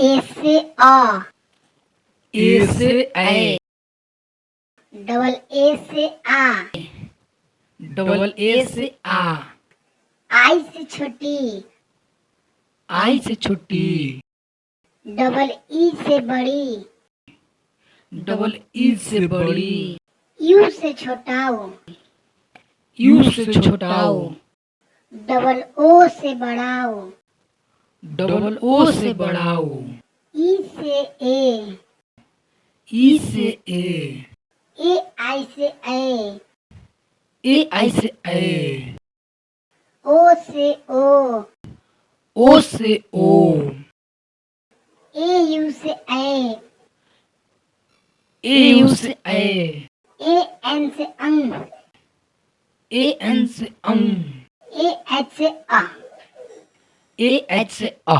ए से आ ए। से ए। Double A से आ। डबल ए से आ। आई से छोटी। आई से छोटी। डबल ई से बड़ी। डबल ई से बड़ी। यू से छोटाओ। यू से छोटाओ। डबल ओ से बड़ाओ। डबल ओ से बढ़ाओ। ई से ए। ई से ए। ए आई से ए। ए आई से ए। ओ से ओ। ओ से ओ। ए यू से ए। ए यू से ए। ए एन से अंग। ए एन से अंग। ए एच से आ ए एच से अ